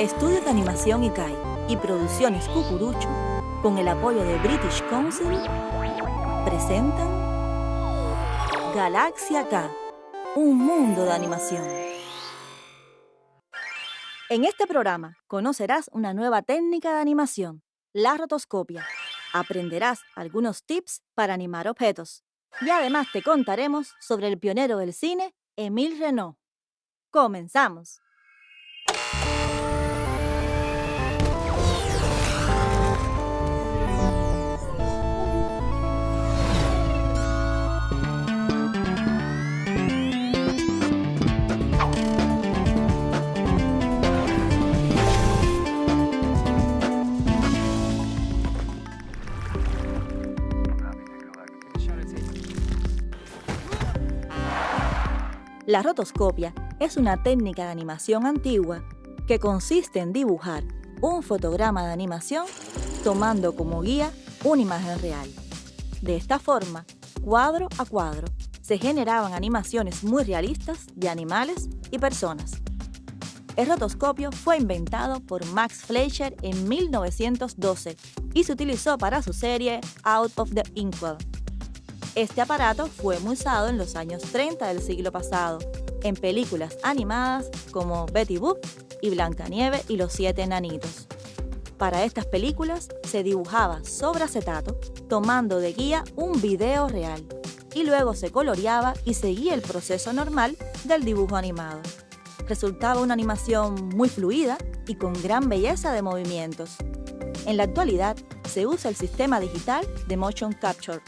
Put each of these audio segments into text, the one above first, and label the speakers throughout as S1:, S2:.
S1: Estudios de Animación ICAI y Producciones Cucurucho, con el apoyo de British Council, presentan Galaxia K, un mundo de animación. En este programa conocerás una nueva técnica de animación, la rotoscopia. Aprenderás algunos tips para animar objetos. Y además te contaremos sobre el pionero del cine, Émile Renault. ¡Comenzamos! La rotoscopia es una técnica de animación antigua que consiste en dibujar un fotograma de animación tomando como guía una imagen real. De esta forma, cuadro a cuadro, se generaban animaciones muy realistas de animales y personas. El rotoscopio fue inventado por Max Fleischer en 1912 y se utilizó para su serie Out of the Inkwell, este aparato fue muy usado en los años 30 del siglo pasado, en películas animadas como Betty Boop y Blancanieves y los siete enanitos. Para estas películas se dibujaba sobre acetato, tomando de guía un video real, y luego se coloreaba y seguía el proceso normal del dibujo animado. Resultaba una animación muy fluida y con gran belleza de movimientos. En la actualidad se usa el sistema digital de Motion Capture,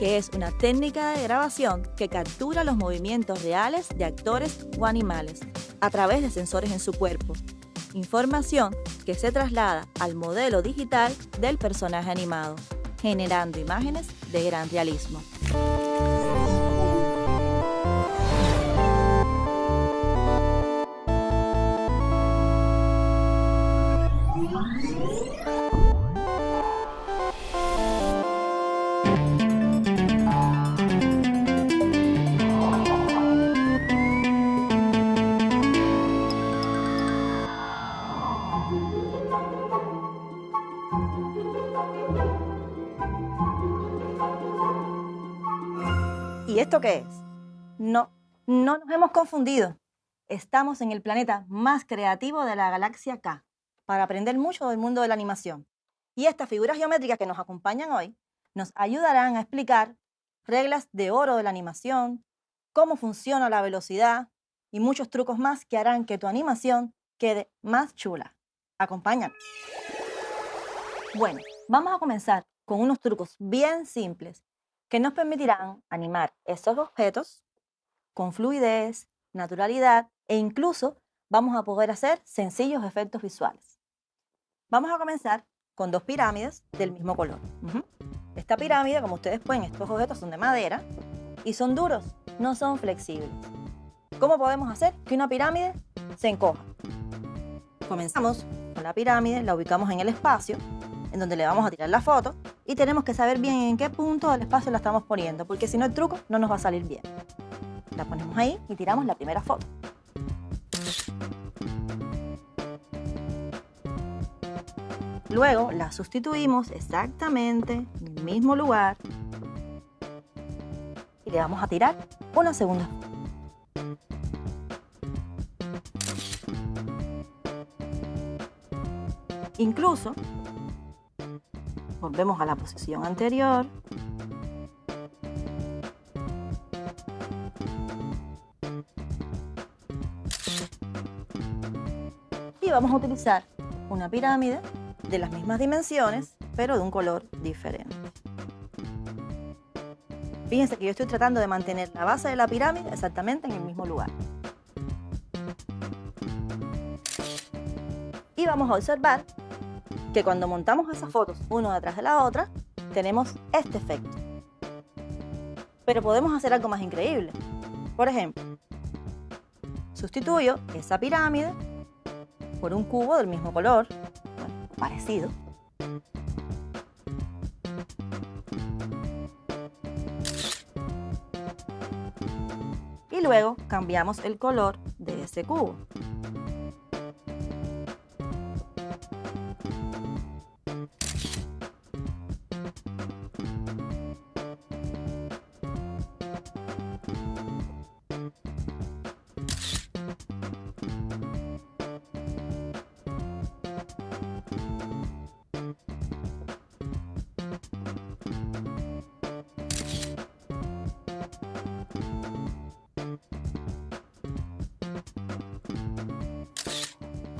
S1: que es una técnica de grabación que captura los movimientos reales de actores o animales a través de sensores en su cuerpo. Información que se traslada al modelo digital del personaje animado, generando imágenes de gran realismo. ¿Y esto qué es? No, no nos hemos confundido. Estamos en el planeta más creativo de la galaxia K para aprender mucho del mundo de la animación. Y estas figuras geométricas que nos acompañan hoy nos ayudarán a explicar reglas de oro de la animación, cómo funciona la velocidad y muchos trucos más que harán que tu animación quede más chula. Acompáñanos. Bueno, vamos a comenzar con unos trucos bien simples que nos permitirán animar estos objetos con fluidez, naturalidad e incluso vamos a poder hacer sencillos efectos visuales. Vamos a comenzar con dos pirámides del mismo color. Esta pirámide, como ustedes pueden, estos objetos son de madera y son duros, no son flexibles. ¿Cómo podemos hacer que una pirámide se encoja? Comenzamos con la pirámide, la ubicamos en el espacio en donde le vamos a tirar la foto y tenemos que saber bien en qué punto del espacio la estamos poniendo, porque si no el truco no nos va a salir bien. La ponemos ahí y tiramos la primera foto. Luego la sustituimos exactamente en el mismo lugar y le vamos a tirar una segunda Incluso Volvemos a la posición anterior. Y vamos a utilizar una pirámide de las mismas dimensiones, pero de un color diferente. Fíjense que yo estoy tratando de mantener la base de la pirámide exactamente en el mismo lugar. Y vamos a observar que cuando montamos esas fotos una detrás de la otra, tenemos este efecto. Pero podemos hacer algo más increíble. Por ejemplo, sustituyo esa pirámide por un cubo del mismo color, parecido. Y luego cambiamos el color de ese cubo.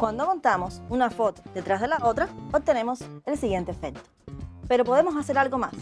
S1: Cuando montamos una foto detrás de la otra, obtenemos el siguiente efecto. Pero podemos hacer algo más.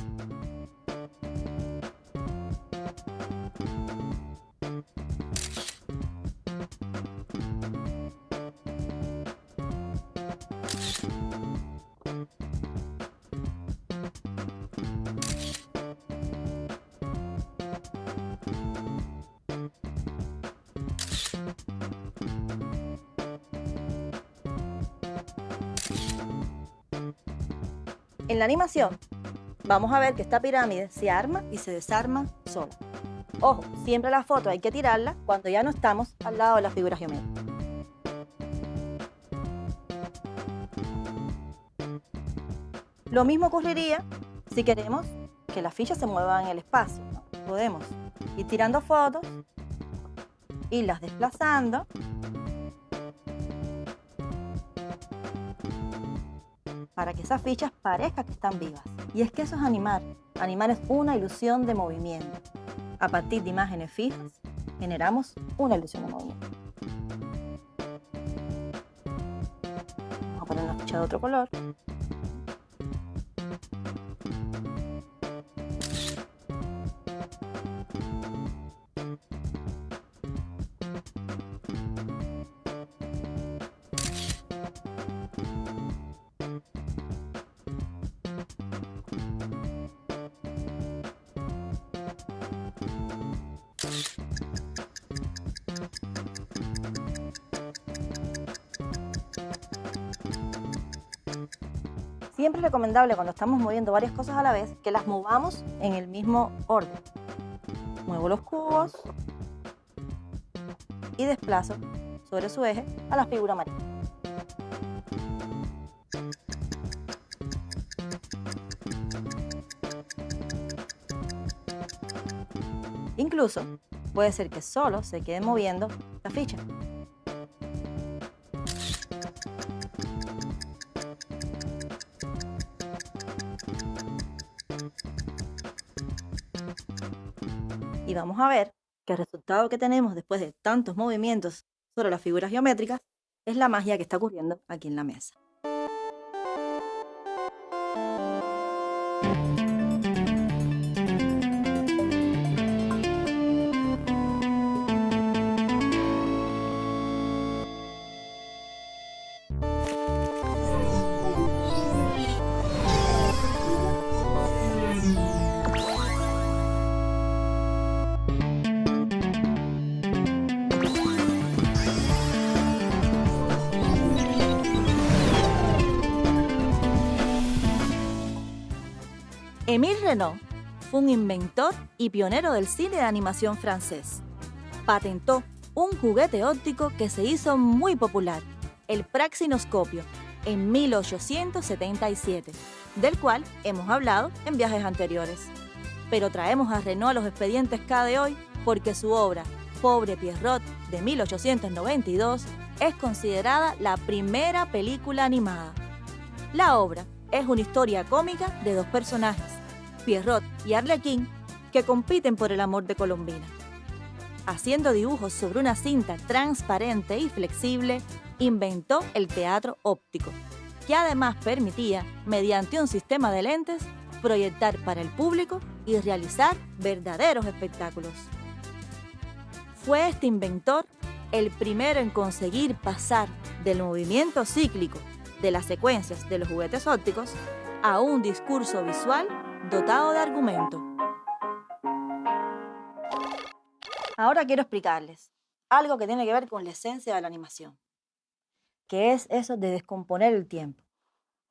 S1: En la animación vamos a ver que esta pirámide se arma y se desarma sola. Ojo, siempre la foto hay que tirarla cuando ya no estamos al lado de la figura geométrica. Lo mismo ocurriría si queremos que las fichas se muevan en el espacio. Podemos ir tirando fotos, irlas desplazando esas fichas parezcan que están vivas. Y es que eso es animar. Animar es una ilusión de movimiento. A partir de imágenes fijas, generamos una ilusión de movimiento. Vamos a poner una ficha de otro color. Es recomendable cuando estamos moviendo varias cosas a la vez que las movamos en el mismo orden. Muevo los cubos y desplazo sobre su eje a la figura marina. Incluso puede ser que solo se quede moviendo la ficha. Y vamos a ver que el resultado que tenemos después de tantos movimientos sobre las figuras geométricas es la magia que está ocurriendo aquí en la mesa. Émile Renault fue un inventor y pionero del cine de animación francés. Patentó un juguete óptico que se hizo muy popular, el praxinoscopio, en 1877, del cual hemos hablado en viajes anteriores. Pero traemos a Renault a los expedientes K de hoy porque su obra, Pobre Pierrot, de 1892, es considerada la primera película animada. La obra es una historia cómica de dos personajes, Pierrot y Arlequín, que compiten por el amor de Colombina. Haciendo dibujos sobre una cinta transparente y flexible, inventó el teatro óptico, que además permitía, mediante un sistema de lentes, proyectar para el público y realizar verdaderos espectáculos. Fue este inventor el primero en conseguir pasar del movimiento cíclico de las secuencias de los juguetes ópticos a un discurso visual dotado de argumento. Ahora quiero explicarles algo que tiene que ver con la esencia de la animación, que es eso de descomponer el tiempo.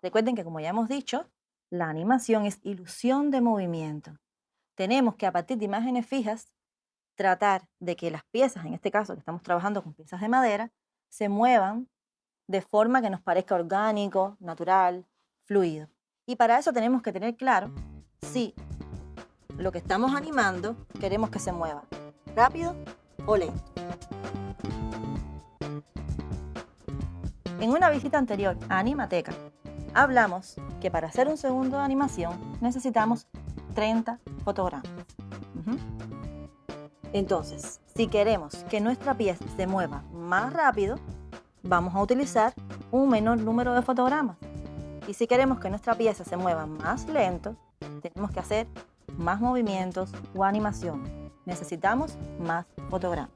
S1: Recuerden que como ya hemos dicho, la animación es ilusión de movimiento. Tenemos que a partir de imágenes fijas tratar de que las piezas, en este caso que estamos trabajando con piezas de madera, se muevan de forma que nos parezca orgánico, natural, fluido. Y para eso tenemos que tener claro si lo que estamos animando queremos que se mueva rápido o lento. En una visita anterior a Animateca, hablamos que para hacer un segundo de animación necesitamos 30 fotogramas. Entonces, si queremos que nuestra pieza se mueva más rápido, vamos a utilizar un menor número de fotogramas. Y si queremos que nuestra pieza se mueva más lento, tenemos que hacer más movimientos o animación. Necesitamos más fotogramas.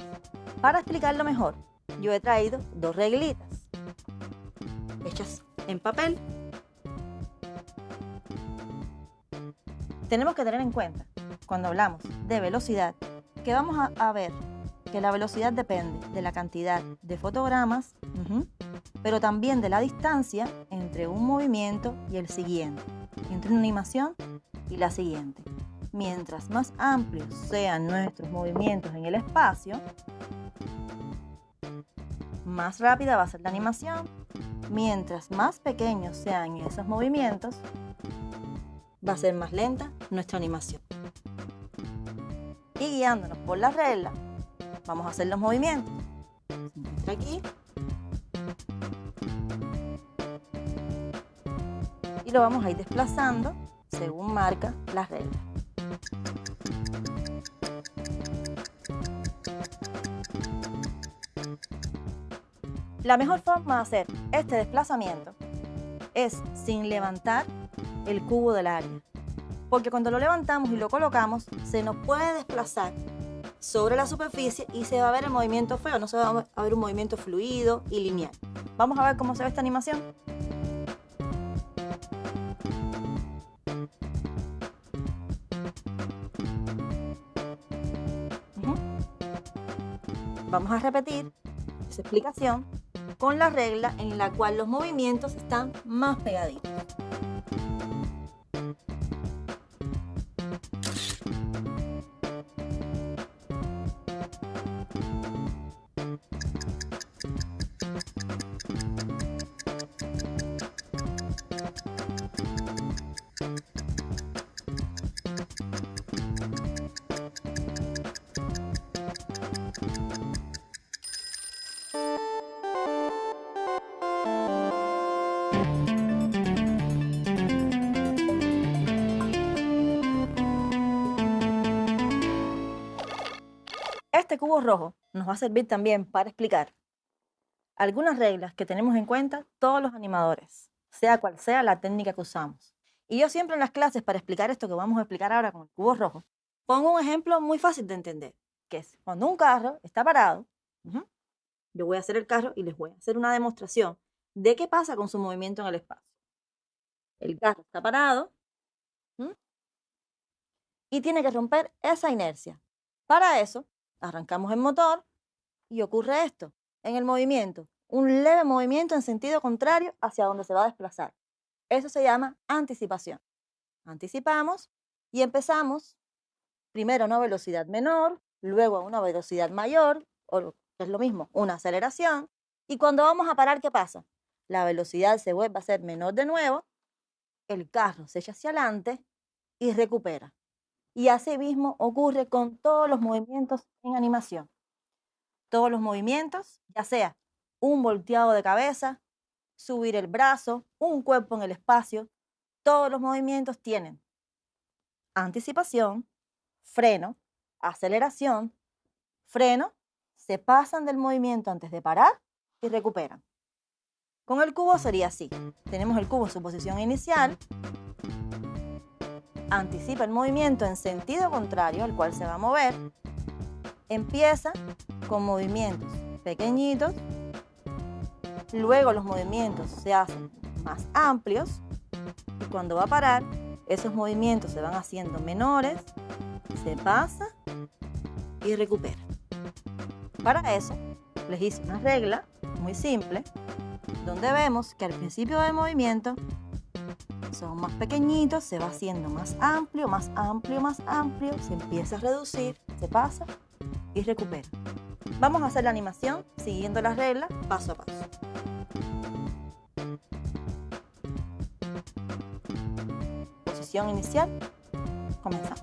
S1: Para explicarlo mejor, yo he traído dos reglitas hechas en papel. Tenemos que tener en cuenta, cuando hablamos de velocidad, que vamos a, ver que la velocidad depende de la cantidad de fotogramas, pero también de la distancia entre un movimiento y el siguiente, entre una animación y la siguiente. Mientras más amplios sean nuestros movimientos en el espacio, más rápida va a ser la animación. Mientras más pequeños sean esos movimientos, va a ser más lenta nuestra animación. Y guiándonos por la regla, vamos a hacer los movimientos. aquí y lo vamos a ir desplazando según marca la regla. La mejor forma de hacer este desplazamiento es sin levantar el cubo del área. Porque cuando lo levantamos y lo colocamos, se nos puede desplazar sobre la superficie y se va a ver el movimiento feo, no se va a ver un movimiento fluido y lineal. Vamos a ver cómo se ve esta animación. Vamos a repetir esa explicación con la regla en la cual los movimientos están más pegaditos. Cubo rojo nos va a servir también para explicar algunas reglas que tenemos en cuenta todos los animadores, sea cual sea la técnica que usamos. Y yo siempre en las clases, para explicar esto que vamos a explicar ahora con el cubo rojo, pongo un ejemplo muy fácil de entender, que es cuando un carro está parado, yo voy a hacer el carro y les voy a hacer una demostración de qué pasa con su movimiento en el espacio. El carro está parado y tiene que romper esa inercia. Para eso, arrancamos el motor y ocurre esto, en el movimiento, un leve movimiento en sentido contrario hacia donde se va a desplazar. Eso se llama anticipación. Anticipamos y empezamos primero a una velocidad menor, luego a una velocidad mayor, o es lo mismo, una aceleración, y cuando vamos a parar, ¿qué pasa? La velocidad se vuelve a ser menor de nuevo, el carro se echa hacia adelante y recupera. Y así mismo ocurre con todos los movimientos en animación. Todos los movimientos, ya sea un volteado de cabeza, subir el brazo, un cuerpo en el espacio, todos los movimientos tienen anticipación, freno, aceleración, freno, se pasan del movimiento antes de parar y recuperan. Con el cubo sería así. Tenemos el cubo en su posición inicial, anticipa el movimiento en sentido contrario al cual se va a mover, empieza con movimientos pequeñitos, luego los movimientos se hacen más amplios y cuando va a parar, esos movimientos se van haciendo menores, se pasa y recupera. Para eso, les hice una regla muy simple, donde vemos que al principio del movimiento son más pequeñitos, se va haciendo más amplio, más amplio, más amplio, se empieza a reducir, se pasa y recupera. Vamos a hacer la animación siguiendo las reglas paso a paso. Posición inicial, comenzamos.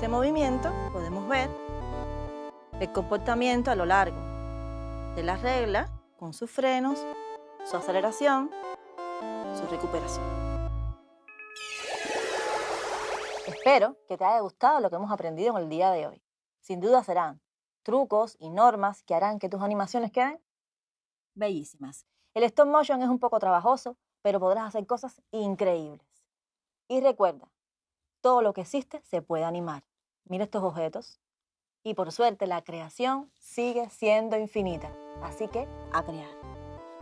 S1: Este movimiento podemos ver el comportamiento a lo largo de la regla con sus frenos, su aceleración, su recuperación. Espero que te haya gustado lo que hemos aprendido en el día de hoy. Sin duda serán trucos y normas que harán que tus animaciones queden bellísimas. El stop motion es un poco trabajoso, pero podrás hacer cosas increíbles. Y recuerda, todo lo que existe se puede animar. Mira estos objetos. Y por suerte la creación sigue siendo infinita. Así que a crear.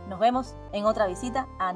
S1: Nos vemos en otra visita a